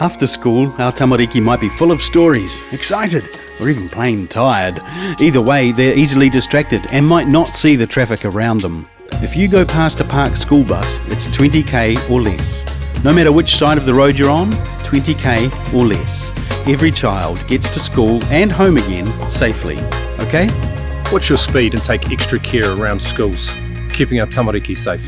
After school, our tamariki might be full of stories, excited, or even plain tired. Either way, they're easily distracted and might not see the traffic around them. If you go past a parked school bus, it's 20k or less. No matter which side of the road you're on, 20k or less. Every child gets to school and home again safely, okay? Watch your speed and take extra care around schools, keeping our tamariki safe.